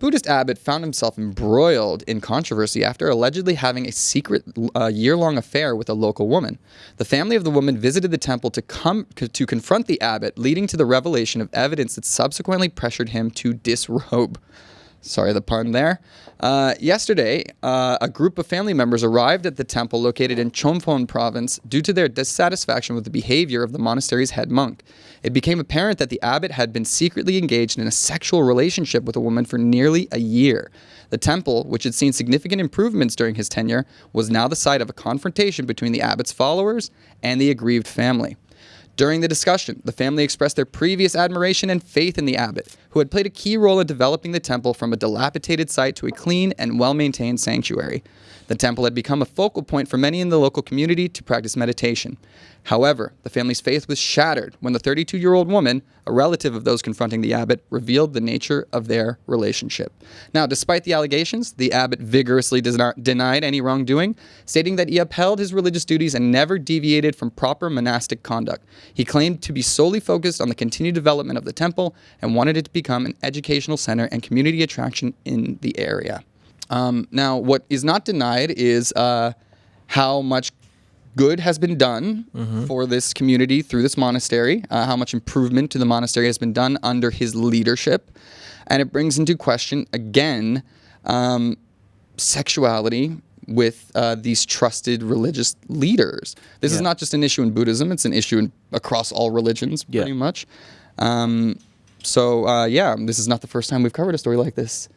Buddhist abbot found himself embroiled in controversy after allegedly having a secret uh, year-long affair with a local woman. The family of the woman visited the temple to come to confront the abbot, leading to the revelation of evidence that subsequently pressured him to disrobe. Sorry, the pun there. Uh, yesterday, uh, a group of family members arrived at the temple located in Chumphon province due to their dissatisfaction with the behavior of the monastery's head monk. It became apparent that the abbot had been secretly engaged in a sexual relationship with a woman for nearly a year. The temple, which had seen significant improvements during his tenure, was now the site of a confrontation between the abbot's followers and the aggrieved family. During the discussion, the family expressed their previous admiration and faith in the abbot, who had played a key role in developing the temple from a dilapidated site to a clean and well-maintained sanctuary. The temple had become a focal point for many in the local community to practice meditation. However, the family's faith was shattered when the 32-year-old woman, a relative of those confronting the abbot, revealed the nature of their relationship. Now, despite the allegations, the abbot vigorously denied any wrongdoing, stating that he upheld his religious duties and never deviated from proper monastic conduct. He claimed to be solely focused on the continued development of the temple and wanted it to become an educational center and community attraction in the area. Um, now, what is not denied is uh, how much good has been done mm-hmm. for this community through this monastery, uh, how much improvement to the monastery has been done under his leadership. And it brings into question, again, um, sexuality with uh, these trusted religious leaders. This yeah. is not just an issue in Buddhism, it's an issue in, across all religions, pretty yeah. much. Um, so, uh, yeah, this is not the first time we've covered a story like this.